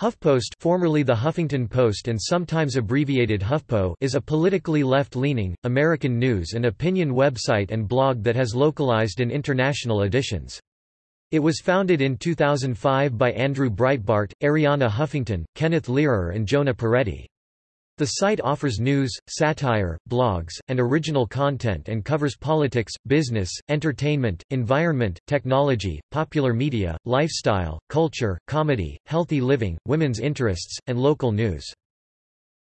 HuffPost formerly the Huffington Post and sometimes abbreviated HuffPo is a politically left-leaning, American news and opinion website and blog that has localized and international editions. It was founded in 2005 by Andrew Breitbart, Arianna Huffington, Kenneth Lerer and Jonah Peretti. The site offers news, satire, blogs, and original content and covers politics, business, entertainment, environment, technology, popular media, lifestyle, culture, comedy, healthy living, women's interests, and local news.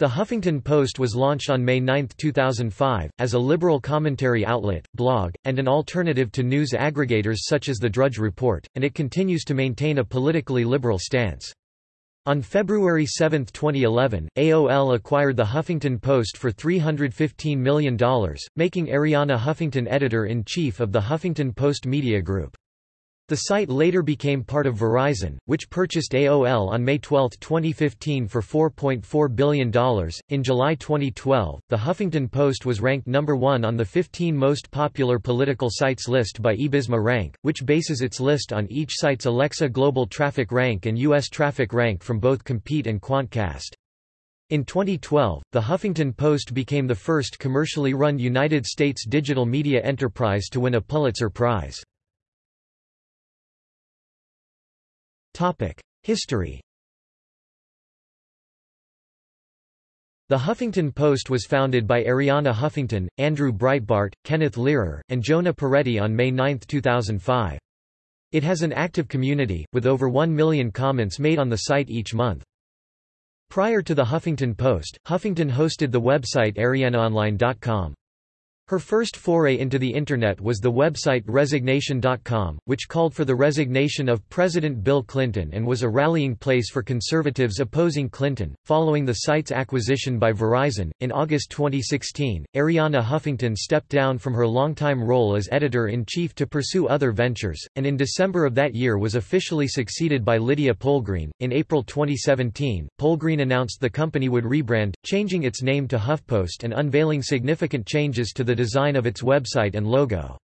The Huffington Post was launched on May 9, 2005, as a liberal commentary outlet, blog, and an alternative to news aggregators such as The Drudge Report, and it continues to maintain a politically liberal stance. On February 7, 2011, AOL acquired The Huffington Post for $315 million, making Arianna Huffington editor-in-chief of the Huffington Post Media Group. The site later became part of Verizon, which purchased AOL on May 12, 2015 for $4.4 billion. In July 2012, The Huffington Post was ranked number one on the 15 most popular political sites list by eBizMa Rank, which bases its list on each site's Alexa Global Traffic Rank and U.S. Traffic Rank from both Compete and Quantcast. In 2012, The Huffington Post became the first commercially run United States digital media enterprise to win a Pulitzer Prize. History The Huffington Post was founded by Arianna Huffington, Andrew Breitbart, Kenneth Lerer, and Jonah Peretti on May 9, 2005. It has an active community, with over 1 million comments made on the site each month. Prior to the Huffington Post, Huffington hosted the website ariannaonline.com. Her first foray into the Internet was the website Resignation.com, which called for the resignation of President Bill Clinton and was a rallying place for conservatives opposing Clinton. Following the site's acquisition by Verizon, in August 2016, Arianna Huffington stepped down from her longtime role as editor in chief to pursue other ventures, and in December of that year was officially succeeded by Lydia Polgreen. In April 2017, Polgreen announced the company would rebrand, changing its name to HuffPost and unveiling significant changes to the the design of its website and logo.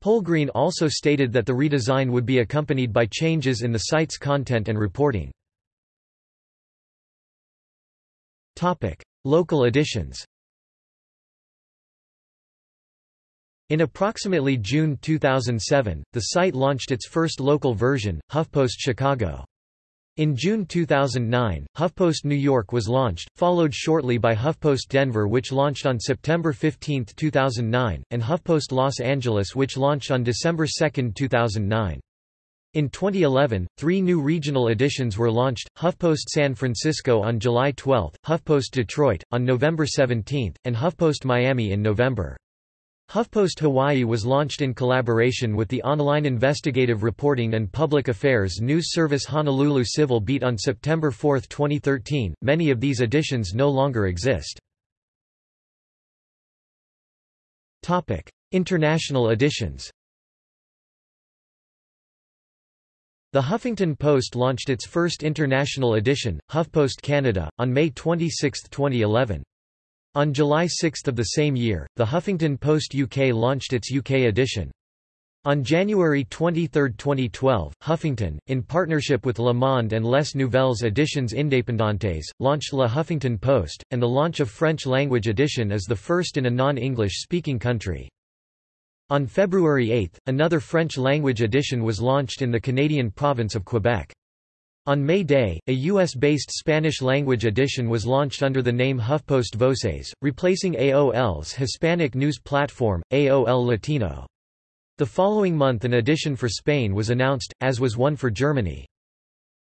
Polgreen also stated that the redesign would be accompanied by changes in the site's content and reporting. Topic: Local editions In approximately June 2007, the site launched its first local version, HuffPost Chicago. In June 2009, HuffPost New York was launched, followed shortly by HuffPost Denver which launched on September 15, 2009, and HuffPost Los Angeles which launched on December 2, 2009. In 2011, three new regional editions were launched, HuffPost San Francisco on July 12, HuffPost Detroit, on November 17, and HuffPost Miami in November. HuffPost Hawaii was launched in collaboration with the online investigative reporting and public affairs news service Honolulu Civil Beat on September 4, 2013. Many of these editions no longer exist. Topic: International editions. The Huffington Post launched its first international edition, HuffPost Canada, on May 26, 2011. On July 6 of the same year, the Huffington Post UK launched its UK edition. On January 23, 2012, Huffington, in partnership with Le Monde and Les Nouvelles Editions Indépendantes, launched Le Huffington Post, and the launch of French-language edition is the first in a non-English-speaking country. On February 8, another French-language edition was launched in the Canadian province of Quebec. On May Day, a US-based Spanish-language edition was launched under the name HuffPost Voces, replacing AOL's Hispanic news platform, AOL Latino. The following month an edition for Spain was announced, as was one for Germany.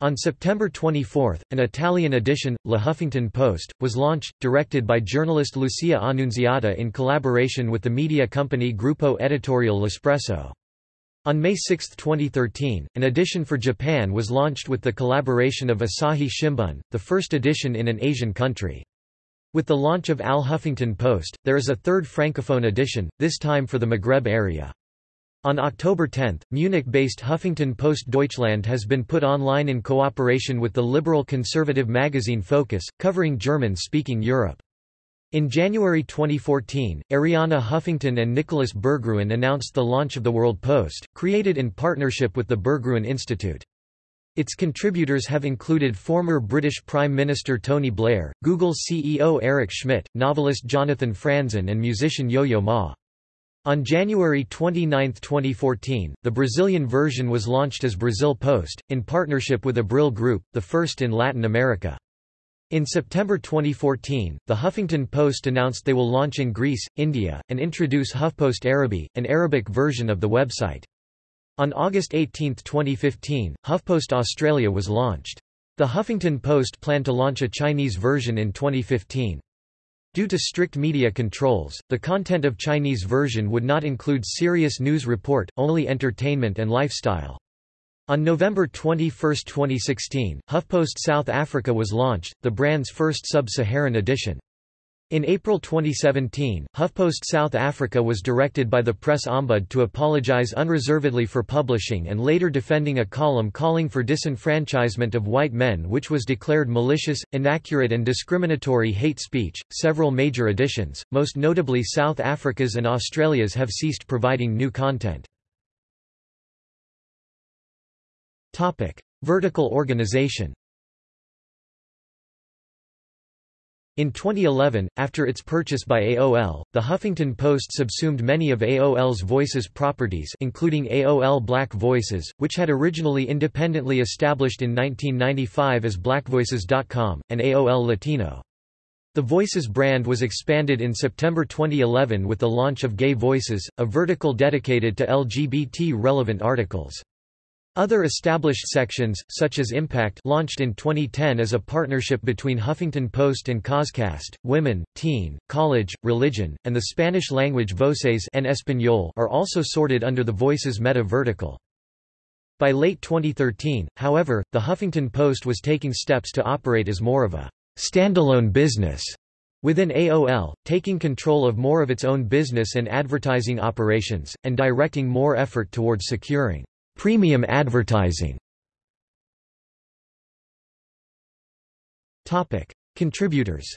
On September 24, an Italian edition, La Huffington Post, was launched, directed by journalist Lucia Annunziata in collaboration with the media company Gruppo Editorial L'Espresso. On May 6, 2013, an edition for Japan was launched with the collaboration of Asahi Shimbun, the first edition in an Asian country. With the launch of Al Huffington Post, there is a third francophone edition, this time for the Maghreb area. On October 10, Munich-based Huffington Post Deutschland has been put online in cooperation with the liberal conservative magazine Focus, covering German-speaking Europe. In January 2014, Arianna Huffington and Nicholas Berggruen announced the launch of the World Post, created in partnership with the Berggruen Institute. Its contributors have included former British Prime Minister Tony Blair, Google CEO Eric Schmidt, novelist Jonathan Franzen and musician Yo-Yo Ma. On January 29, 2014, the Brazilian version was launched as Brazil Post, in partnership with Abril Group, the first in Latin America. In September 2014, the Huffington Post announced they will launch in Greece, India, and introduce HuffPost Araby, an Arabic version of the website. On August 18, 2015, HuffPost Australia was launched. The Huffington Post planned to launch a Chinese version in 2015. Due to strict media controls, the content of Chinese version would not include serious news report, only entertainment and lifestyle. On November 21, 2016, HuffPost South Africa was launched, the brand's first sub-Saharan edition. In April 2017, HuffPost South Africa was directed by the press ombud to apologize unreservedly for publishing and later defending a column calling for disenfranchisement of white men, which was declared malicious, inaccurate, and discriminatory hate speech. Several major editions, most notably South Africa's and Australia's, have ceased providing new content. Vertical organization. In 2011, after its purchase by AOL, the Huffington Post subsumed many of AOL's Voices properties including AOL Black Voices, which had originally independently established in 1995 as blackvoices.com, and AOL Latino. The Voices brand was expanded in September 2011 with the launch of Gay Voices, a vertical dedicated to LGBT-relevant articles. Other established sections, such as Impact launched in 2010 as a partnership between Huffington Post and Causecast, Women, Teen, College, Religion, and the Spanish-language Voces en Español are also sorted under the Voices meta vertical. By late 2013, however, the Huffington Post was taking steps to operate as more of a standalone business within AOL, taking control of more of its own business and advertising operations, and directing more effort towards securing Premium advertising Contributors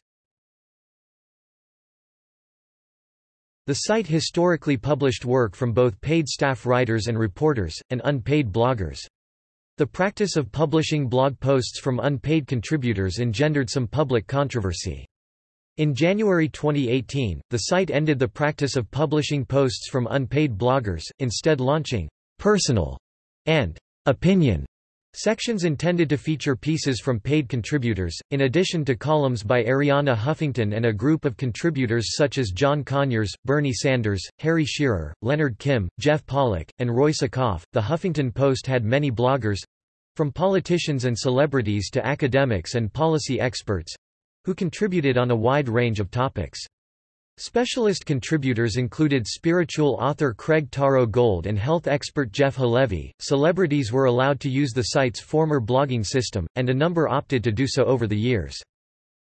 The site historically published work from both paid staff writers and reporters, and unpaid bloggers. The practice of publishing blog posts from unpaid contributors engendered some public controversy. In January 2018, the site ended the practice of publishing posts from unpaid bloggers, instead launching personal and opinion sections intended to feature pieces from paid contributors, in addition to columns by Arianna Huffington and a group of contributors such as John Conyers, Bernie Sanders, Harry Shearer, Leonard Kim, Jeff Pollock, and Roy Sekoff. The Huffington Post had many bloggers from politicians and celebrities to academics and policy experts who contributed on a wide range of topics. Specialist contributors included spiritual author Craig Taro Gold and health expert Jeff Halevi. Celebrities were allowed to use the site's former blogging system, and a number opted to do so over the years.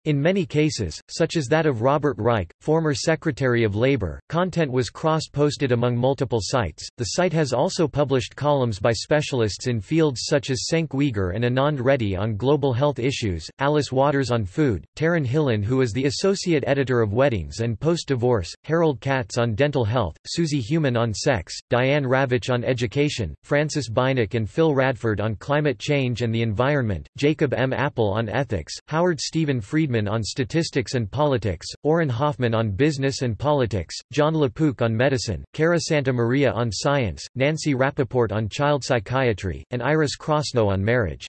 In many cases, such as that of Robert Reich, former Secretary of Labor, content was cross-posted among multiple sites. The site has also published columns by specialists in fields such as Cenk Uygur and Anand Reddi on global health issues, Alice Waters on food, Taryn Hillin who is the associate editor of Weddings and Post-Divorce, Harold Katz on dental health, Susie Human on sex, Diane Ravitch on education, Frances Beinecke and Phil Radford on climate change and the environment, Jacob M. Appel on ethics, Howard Stephen Friedman On statistics and politics, Auren Hoffman on business and politics, Jon LaPook on medicine, Cara Santa Maria on science, Nancy Rappaport on child psychiatry, and Iris Krasnow on marriage.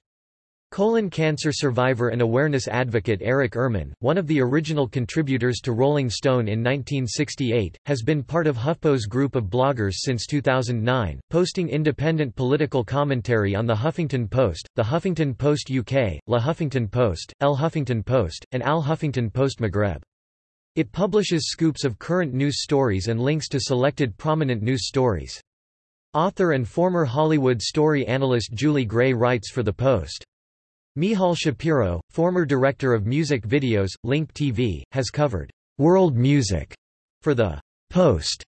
Colon cancer survivor and awareness advocate Eric Ehrmann, one of the original contributors to Rolling Stone in 1968, has been part of HuffPo's group of bloggers since 2009, posting independent political commentary on The Huffington Post, The Huffington Post UK, La Huffington Post, El Huffington Post, and Al Huffington Post Maghreb. It publishes scoops of current news stories and links to selected prominent news stories. Author and former Hollywood story analyst Julie Gray writes for The Post. Michal Shapiro, former director of music videos, Link TV, has covered world music for the Post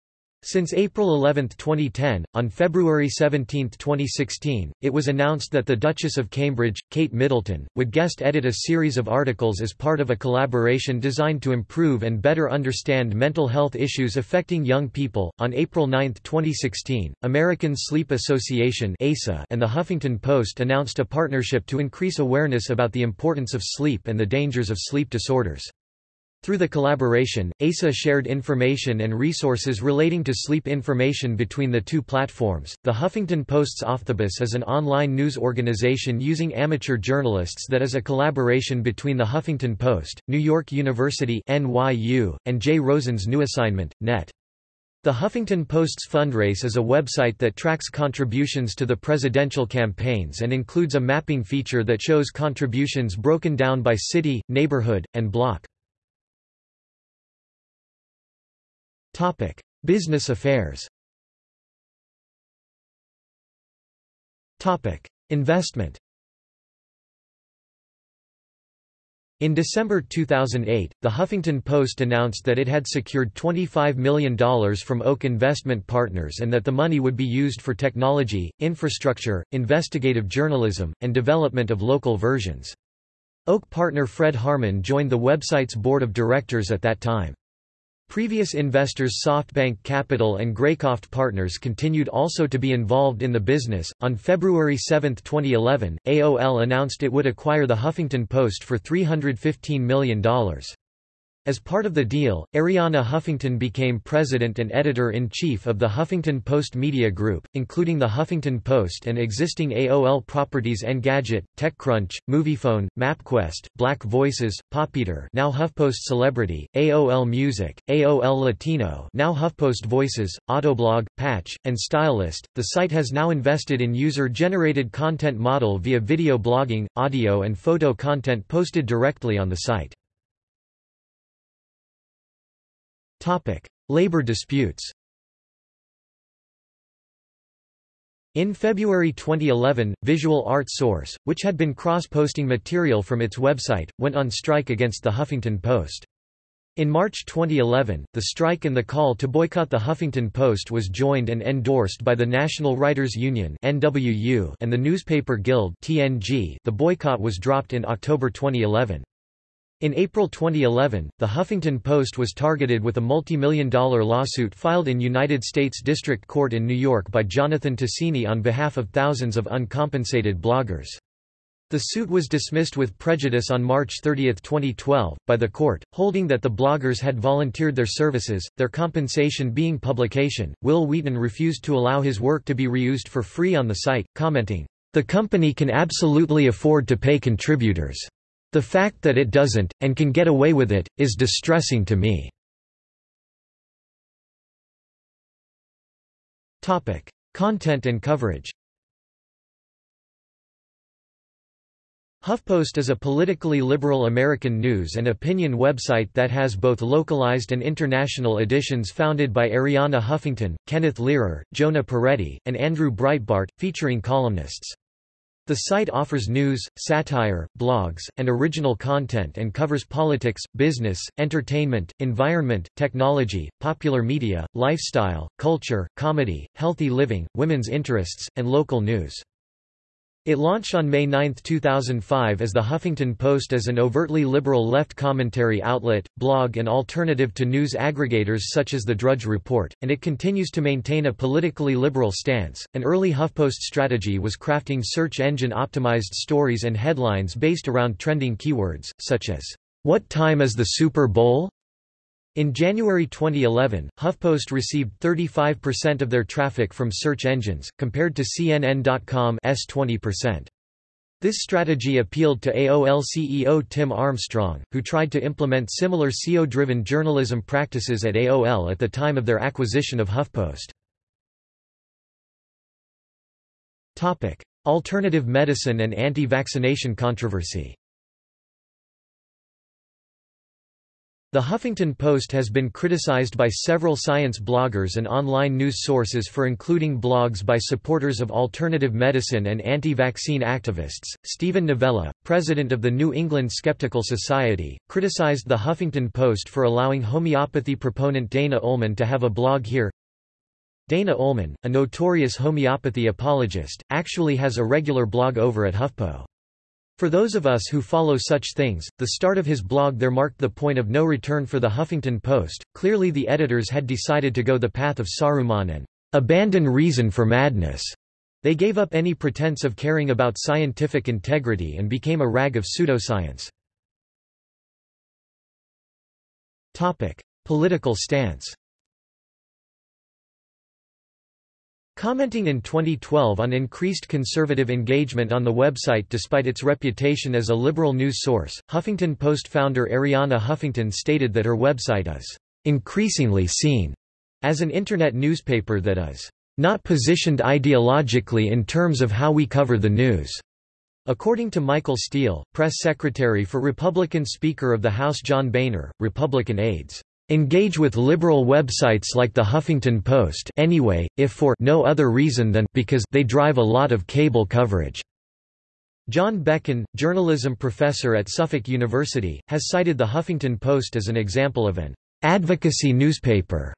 Since April 11, 2010, on February 17, 2016, it was announced that the Duchess of Cambridge, Kate Middleton, would guest edit a series of articles as part of a collaboration designed to improve and better understand mental health issues affecting young people. On April 9, 2016, American Sleep Association (ASA) and the Huffington Post announced a partnership to increase awareness about the importance of sleep and the dangers of sleep disorders. Through the collaboration, ASA shared information and resources relating to sleep information between the two platforms. The Huffington Post's Offthebus is an online news organization using amateur journalists that is a collaboration between the Huffington Post, New York University (NYU), and Jay Rosen's new assignment, Net. The Huffington Post's Fundrace is a website that tracks contributions to the presidential campaigns and includes a mapping feature that shows contributions broken down by city, neighborhood, and block. Topic: Business affairs. Topic: Investment. In December 2008, The Huffington Post announced that it had secured $25 million from Oak Investment Partners and that the money would be used for technology, infrastructure, investigative journalism, and development of local versions. Oak partner Fred Harman joined the website's board of directors at that time. Previous investors SoftBank Capital and Greycroft Partners continued also to be involved in the business. On February 7, 2011, AOL announced it would acquire the Huffington Post for $315 million. As part of the deal, Arianna Huffington became president and editor-in-chief of the Huffington Post Media Group, including the Huffington Post and existing AOL properties Engadget, TechCrunch, Moviefone, MapQuest, Black Voices, Popular now HuffPost Celebrity, AOL Music, AOL Latino now HuffPost Voices, Autoblog, Patch, and StyleList. The site has now invested in user-generated content model via video blogging, audio and photo content posted directly on the site. Labor disputes. In February 2011, Visual Art Source, which had been cross-posting material from its website, went on strike against the Huffington Post. In March 2011, the strike and the call to boycott the Huffington Post was joined and endorsed by the National Writers Union and the Newspaper Guild. The boycott was dropped in October 2011. In April 2011, the Huffington Post was targeted with a multi-million dollar lawsuit filed in United States District Court in New York by Jonathan Tasini on behalf of thousands of uncompensated bloggers. The suit was dismissed with prejudice on March 30, 2012, by the court, holding that the bloggers had volunteered their services, their compensation being publication. Wil Wheaton refused to allow his work to be reused for free on the site, commenting, The company can absolutely afford to pay contributors. The fact that it doesn't, and can get away with it, is distressing to me. Content and coverage HuffPost is a politically liberal American news and opinion website that has both localized and international editions founded by Arianna Huffington, Kenneth Lerer, Jonah Peretti, and Andrew Breitbart, featuring columnists. The site offers news, satire, blogs, and original content and covers politics, business, entertainment, environment, technology, popular media, lifestyle, culture, comedy, healthy living, women's interests, and local news. It launched on May 9, 2005 as the Huffington Post as an overtly liberal left commentary outlet, blog and alternative to news aggregators such as The Drudge Report, and it continues to maintain a politically liberal stance. An early HuffPost strategy was crafting search engine optimized stories and headlines based around trending keywords, such as, What time is the Super Bowl? In January 2011, HuffPost received 35% of their traffic from search engines, compared to CNN.com's 20%. This strategy appealed to AOL CEO Tim Armstrong, who tried to implement similar SEO-driven journalism practices at AOL at the time of their acquisition of HuffPost. Alternative medicine and anti-vaccination controversy The Huffington Post has been criticized by several science bloggers and online news sources for including blogs by supporters of alternative medicine and anti-vaccine activists. Steven Novella, president of the New England Skeptical Society, criticized the Huffington Post for allowing homeopathy proponent Dana Ullman to have a blog here. Dana Ullman, a notorious homeopathy apologist, actually has a regular blog over at HuffPo. For those of us who follow such things, the start of his blog there marked the point of no return for the Huffington Post. Clearly the editors had decided to go the path of Saruman and abandon reason for madness. They gave up any pretense of caring about scientific integrity and became a rag of pseudoscience. Topic: Political stance. Commenting in 2012 on increased conservative engagement on the website despite its reputation as a liberal news source, Huffington Post founder Arianna Huffington stated that her website is increasingly seen as an Internet newspaper that is not positioned ideologically in terms of how we cover the news. According to Michael Steel, press secretary for Republican Speaker of the House John Boehner, Republican aides engage with liberal websites like the Huffington Post anyway, if for no other reason than because they drive a lot of cable coverage. Jon Bekken, journalism professor at Suffolk University, has cited the Huffington Post as an example of an advocacy newspaper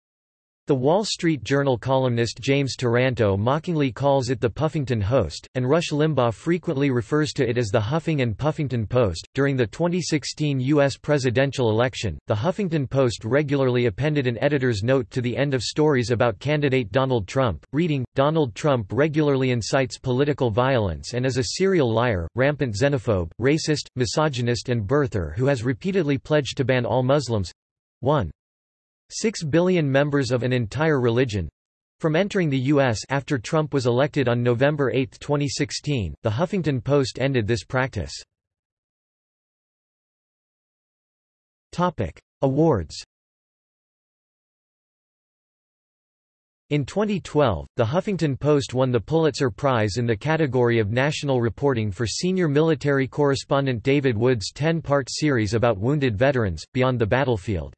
the Wall Street Journal columnist James Taranto mockingly calls it the Puffington Host, and Rush Limbaugh frequently refers to it as the Huffing and Puffington Post. During the 2016 U.S. presidential election, the Huffington Post regularly appended an editor's note to the end of stories about candidate Donald Trump, reading, Donald Trump regularly incites political violence and is a serial liar, rampant xenophobe, racist, misogynist and birther who has repeatedly pledged to ban all Muslims. 1. Six billion members of an entire religion from entering the U.S. after Trump was elected on November 8, 2016, the Huffington Post ended this practice. Topic. Awards In 2012, The Huffington Post won the Pulitzer Prize in the category of national reporting for senior military correspondent David Wood's 10-part series about wounded veterans, Beyond the Battlefield.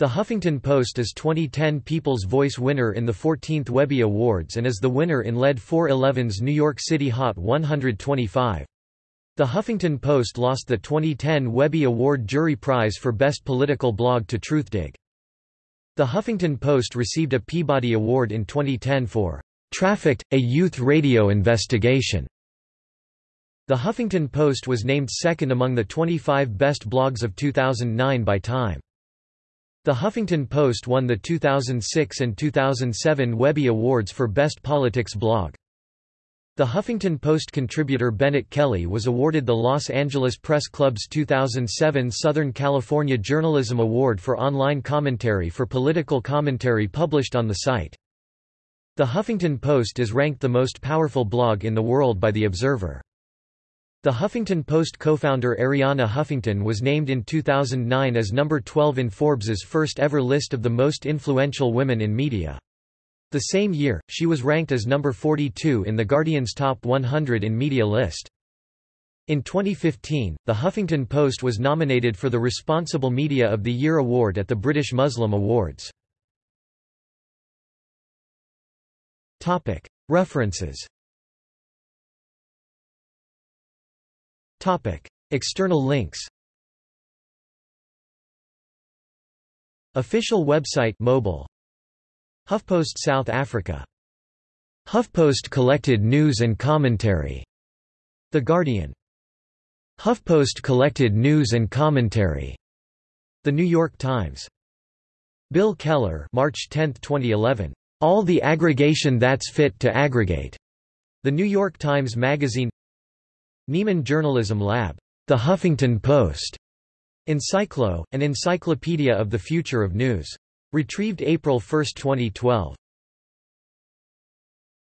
The Huffington Post is 2010 People's Voice winner in the 14th Webby Awards and is the winner in Lead411's New York City Hot 125. The Huffington Post lost the 2010 Webby Award Jury Prize for Best Political Blog to Truthdig. The Huffington Post received a Peabody Award in 2010 for Trafficked, a Youth Radio Investigation. The Huffington Post was named second among the 25 best blogs of 2009 by Time. The Huffington Post won the 2006 and 2007 Webby Awards for Best Politics Blog. The Huffington Post contributor Bennet Kelley was awarded the Los Angeles Press Club's 2007 Southern California Journalism Award for online commentary for political commentary published on the site. The Huffington Post is ranked the most powerful blog in the world by The Observer. The Huffington Post co-founder Arianna Huffington was named in 2009 as number 12 in Forbes's first ever list of the most influential women in media. The same year, she was ranked as number 42 in The Guardian's Top 100 in Media list. In 2015, The Huffington Post was nominated for the Responsible Media of the Year award at the British Muslim Awards. References Topic. External links Official website mobile. HuffPost South Africa. HuffPost collected news and commentary. The Guardian. HuffPost collected news and commentary. The New York Times. Bill Keller March 10, 2011 All the aggregation that's fit to aggregate. The New York Times Magazine Nieman Journalism Lab, The Huffington Post, Encyclo, an encyclopedia of the future of news. Retrieved April 1, 2012.